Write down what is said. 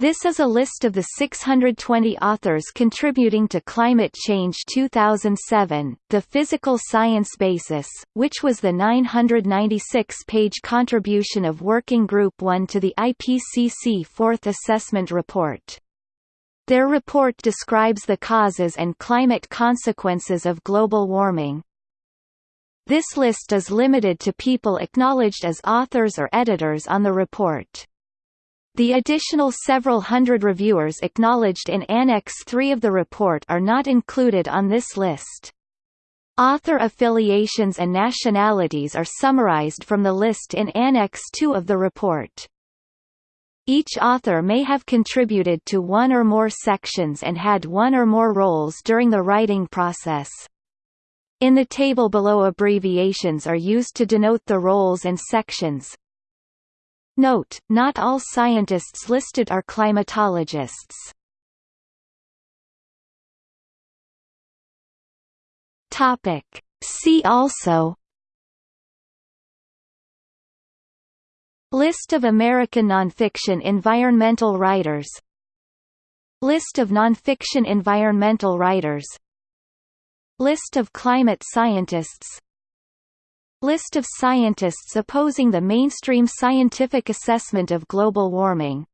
This is a list of the 620 authors contributing to Climate Change 2007, The Physical Science Basis, which was the 996-page contribution of Working Group 1 to the IPCC Fourth Assessment Report. Their report describes the causes and climate consequences of global warming. This list is limited to people acknowledged as authors or editors on the report. The additional several hundred reviewers acknowledged in Annex 3 of the report are not included on this list. Author affiliations and nationalities are summarized from the list in Annex 2 of the report. Each author may have contributed to one or more sections and had one or more roles during the writing process. In the table below abbreviations are used to denote the roles and sections, Note, not all scientists listed are climatologists. See also List of American nonfiction environmental writers List of nonfiction environmental writers List of climate scientists List of scientists opposing the mainstream scientific assessment of global warming